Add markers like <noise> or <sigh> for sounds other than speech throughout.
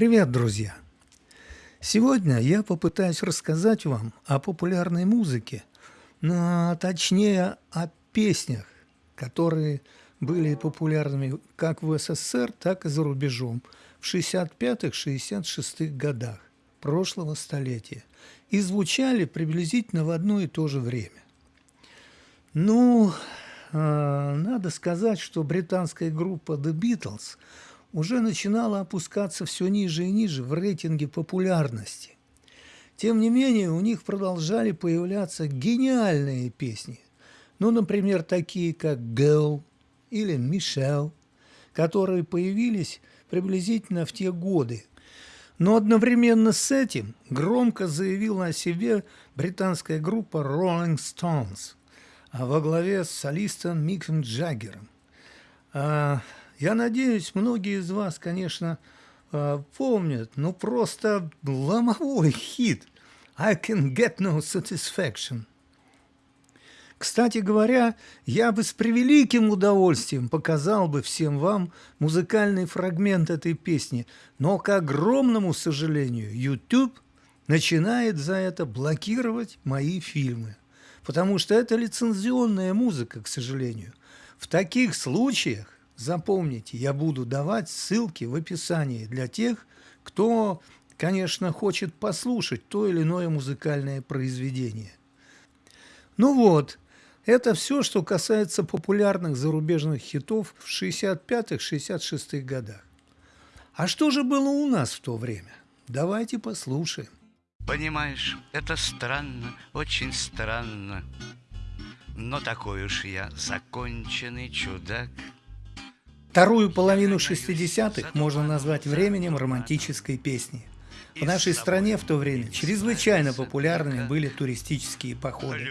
Привет, друзья! Сегодня я попытаюсь рассказать вам о популярной музыке, но точнее о песнях, которые были популярными как в СССР, так и за рубежом в 65-66 годах прошлого столетия и звучали приблизительно в одно и то же время. Ну, э, надо сказать, что британская группа The Beatles – уже начинала опускаться все ниже и ниже в рейтинге популярности. Тем не менее, у них продолжали появляться гениальные песни. Ну, например, такие как «Girl» или «Michelle», которые появились приблизительно в те годы. Но одновременно с этим громко заявила о себе британская группа Rolling Stones а во главе с солистом Миком Джаггером. Я надеюсь, многие из вас, конечно, э, помнят, но просто ломовой хит «I can get no satisfaction». Кстати говоря, я бы с превеликим удовольствием показал бы всем вам музыкальный фрагмент этой песни, но, к огромному сожалению, YouTube начинает за это блокировать мои фильмы, потому что это лицензионная музыка, к сожалению. В таких случаях Запомните, я буду давать ссылки в описании для тех, кто, конечно, хочет послушать то или иное музыкальное произведение. Ну вот, это все, что касается популярных зарубежных хитов в 65-66 годах. А что же было у нас в то время? Давайте послушаем. Понимаешь, это странно, очень странно, но такой уж я законченный чудак – Вторую половину 60-х можно назвать временем романтической песни. В нашей стране в то время чрезвычайно популярными были туристические походы.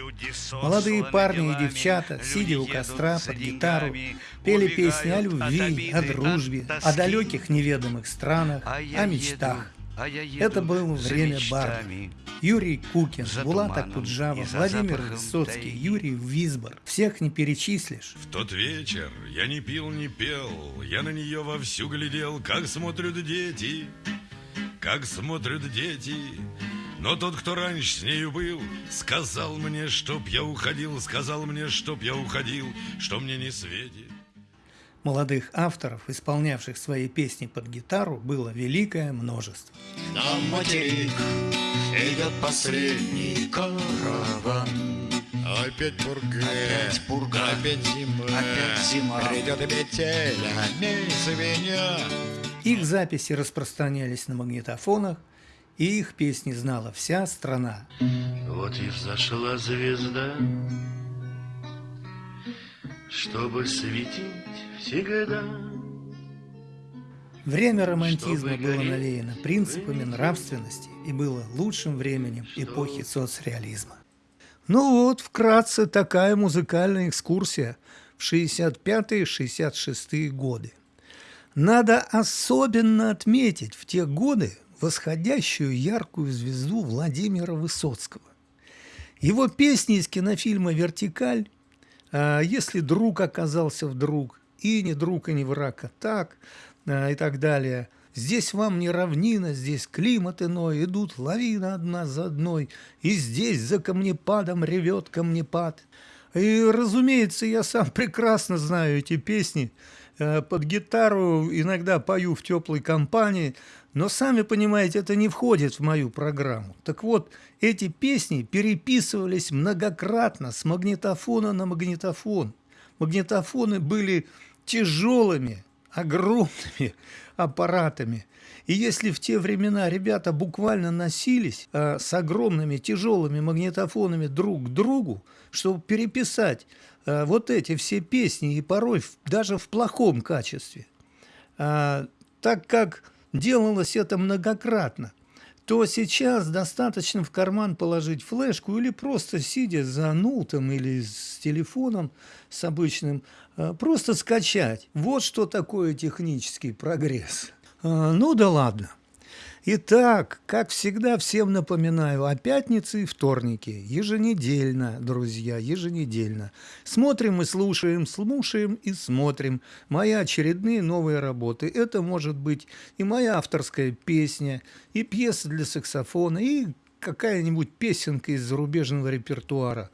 Молодые парни и девчата, сидя у костра под гитару, пели песни о любви, о дружбе, о далеких неведомых странах, о мечтах. Это было время барда. Юрий Кукин, Булат Акуджава, Владимир Высоцкий, Юрий Визбор. Всех не перечислишь. В тот вечер я не пил, не пел, я на нее вовсю глядел, как смотрят дети, как смотрят дети. Но тот, кто раньше с нею был, сказал мне, чтоб я уходил, сказал мне, чтоб я уходил, что мне не светит. Молодых авторов, исполнявших свои песни под гитару, было великое множество. На материк идет последний караван. Опять пурга, опять пурга, опять зима, опять зима. Придет метель, а не свинья. Их записи распространялись на магнитофонах, и их песни знала вся страна. Вот и взошла звезда, чтобы светить всегда. Время романтизма было навеяно принципами нравственности и было лучшим временем эпохи соцреализма. Ну вот, вкратце, такая музыкальная экскурсия в 65-66 годы. Надо особенно отметить в те годы восходящую яркую звезду Владимира Высоцкого. Его песни из кинофильма «Вертикаль» А если друг оказался вдруг, и не друг, и не враг, а так, а, и так далее. Здесь вам не равнина, здесь климат иной, идут лавины одна за одной, и здесь за камнепадом ревет камнепад. И, разумеется, я сам <laughs> прекрасно знаю эти песни, Э, под гитару иногда пою в теплой компании, но сами понимаете, это не входит в мою программу. Так вот, эти песни переписывались многократно с магнитофона на магнитофон. Магнитофоны были тяжелыми, огромными <laughs> аппаратами. И если в те времена ребята буквально носились э, с огромными тяжелыми магнитофонами друг к другу, чтобы переписать э, вот эти все песни, и порой в, даже в плохом качестве, э, так как делалось это многократно, то сейчас достаточно в карман положить флешку или просто сидя за ноутом или с телефоном с обычным, э, просто скачать. Вот что такое технический прогресс. Э, ну да ладно. Итак, как всегда, всем напоминаю, о пятнице и вторнике, еженедельно, друзья, еженедельно. Смотрим и слушаем, слушаем и смотрим мои очередные новые работы. Это может быть и моя авторская песня, и пьеса для саксофона, и какая-нибудь песенка из зарубежного репертуара.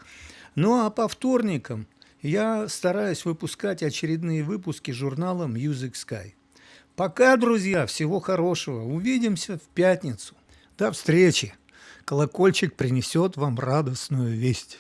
Ну а по вторникам я стараюсь выпускать очередные выпуски журнала Music Sky. Пока, друзья, всего хорошего. Увидимся в пятницу. До встречи. Колокольчик принесет вам радостную весть.